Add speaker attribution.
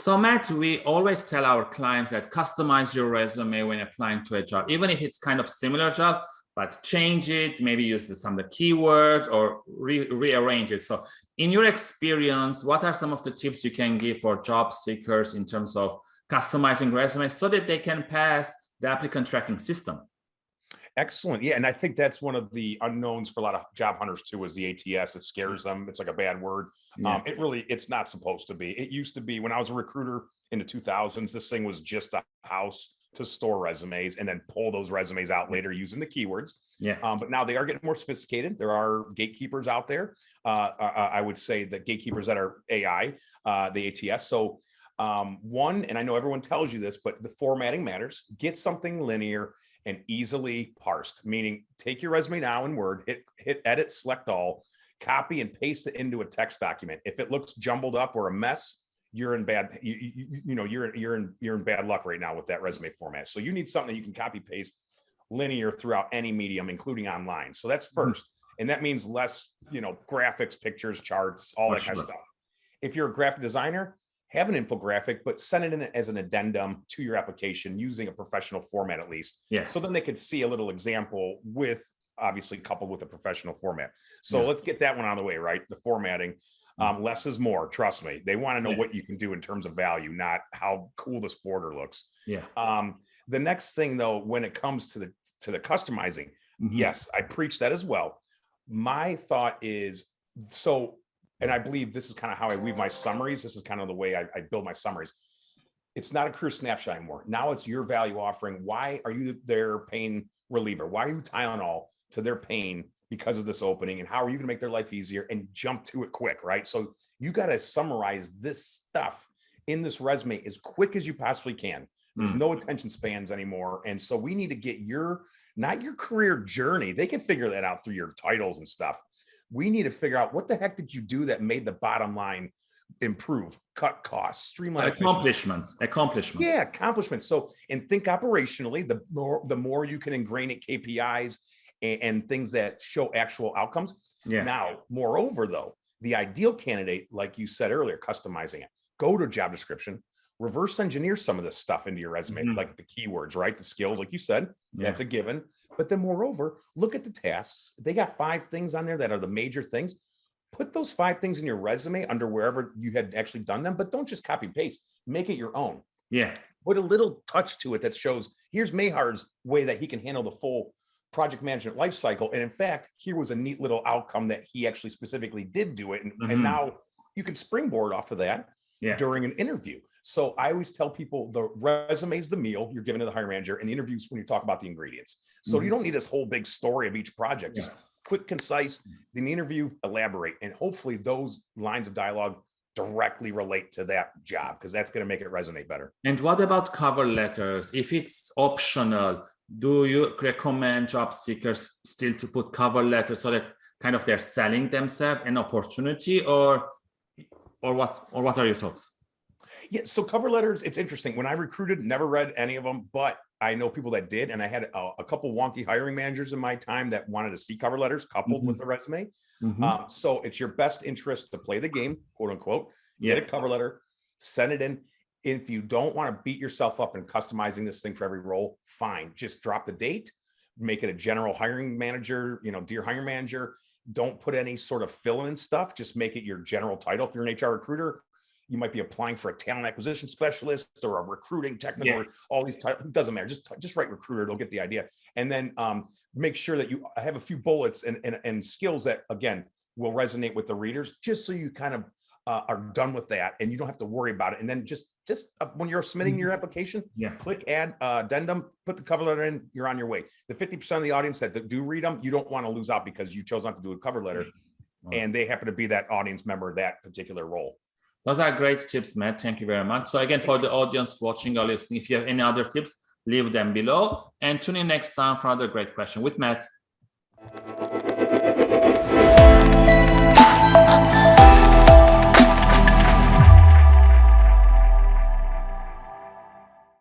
Speaker 1: So Matt, we always tell our clients that customize your resume when applying to a job, even if it's kind of similar job, but change it, maybe use some of the keywords or re rearrange it. So in your experience, what are some of the tips you can give for job seekers in terms of customizing resumes so that they can pass the applicant tracking system?
Speaker 2: Excellent. Yeah. And I think that's one of the unknowns for a lot of job hunters too, is the ATS. It scares them. It's like a bad word. Yeah. Um, it really, it's not supposed to be. It used to be when I was a recruiter in the 2000s, this thing was just a house to store resumes and then pull those resumes out later using the keywords.
Speaker 1: Yeah.
Speaker 2: Um, but now they are getting more sophisticated. There are gatekeepers out there. Uh I would say the gatekeepers that are AI, uh, the ATS. So um, one, and I know everyone tells you this, but the formatting matters. Get something linear and easily parsed, meaning take your resume now in Word, hit, hit edit, select all, copy and paste it into a text document. If it looks jumbled up or a mess, you're in bad, you, you, you know, you're, you're in, you're in bad luck right now with that resume format. So you need something that you can copy paste linear throughout any medium, including online. So that's 1st mm -hmm. And that means less, you know, graphics, pictures, charts, all that kind of stuff. If you're a graphic designer, have an infographic, but send it in as an addendum to your application using a professional format at least.
Speaker 1: Yeah.
Speaker 2: So then they could see a little example with obviously coupled with a professional format. So yes. let's get that one out of the way, right? The formatting. Um, less is more, trust me. They want to know yeah. what you can do in terms of value, not how cool this border looks.
Speaker 1: Yeah.
Speaker 2: Um, the next thing though, when it comes to the to the customizing, mm -hmm. yes, I preach that as well. My thought is so and I believe this is kind of how I weave my summaries. This is kind of the way I, I build my summaries. It's not a career snapshot anymore. Now it's your value offering. Why are you their pain reliever? Why are you Tylenol to their pain because of this opening? And how are you going to make their life easier and jump to it quick, right? So you got to summarize this stuff in this resume as quick as you possibly can. There's mm. no attention spans anymore. And so we need to get your, not your career journey. They can figure that out through your titles and stuff we need to figure out what the heck did you do that made the bottom line improve, cut costs, streamline
Speaker 1: accomplishments, accomplishments.
Speaker 2: Yeah, accomplishments. So, and think operationally, the more the more you can ingrain it KPIs and, and things that show actual outcomes.
Speaker 1: Yeah.
Speaker 2: Now, moreover, though, the ideal candidate, like you said earlier, customizing it. Go to job description, reverse engineer some of this stuff into your resume, mm -hmm. like the keywords, right? The skills, like you said, yeah. that's a given. But then moreover, look at the tasks. They got five things on there that are the major things. Put those five things in your resume under wherever you had actually done them, but don't just copy paste, make it your own.
Speaker 1: Yeah.
Speaker 2: Put a little touch to it that shows here's Mehar's way that he can handle the full project management life cycle. And in fact, here was a neat little outcome that he actually specifically did do it. And, mm -hmm. and mm-hmm. now you can springboard off of that
Speaker 1: yeah.
Speaker 2: during an interview. So I always tell people the resume is the meal you're giving to the hiring manager and the interviews when you talk about the ingredients. So mm -hmm. you mm-hmm. don't need this whole big story of each project, just quick, concise, in the interview, elaborate. And hopefully those lines of dialogue directly relate to that job because that's going to make it resonate better.
Speaker 1: And what about cover letters? If it's optional, do you recommend job seekers still to put cover letters so that kind of they're selling themselves an opportunity or or what or what are your thoughts?
Speaker 2: Yeah, so cover letters, it's interesting. When I recruited, never read any of them, but I know people that did, and I had a, a couple wonky hiring managers in my time that wanted to see cover letters coupled mm -hmm. with mm-hmm. the resume. Mm -hmm. um, so it's your best interest to play the game, quote unquote. Yeah. Get a cover letter, send it in. If you don't want to beat yourself up in customizing this thing for every role, fine. Just drop the date, make it a general hiring manager, you know, dear hiring manager, don't put any sort of fill in stuff. Just make it your general title. If you're an HR recruiter, you might be applying for a talent acquisition specialist or a recruiting technical, yeah. all these titles, it doesn't matter. Just, just write recruiter, they'll get the idea. And then um, make sure that you have a few bullets and, and, and skills that, again, will resonate with the readers, just so you kind of uh, are done with that and you don't have to worry about it. And then just just uh, when you're submitting your mm-hmm. application,
Speaker 1: yeah.
Speaker 2: click add uh, addendum, put the cover letter in, you're on your way. The 50% of the audience that do read them, you don't want to lose out because you chose not to do a cover letter and they happen to be that audience member, that particular role.
Speaker 1: Those are great tips, Matt. Thank you very much. So again, for the audience watching or listening, if you have any other tips, leave them below and tune in next time for another great question with Matt.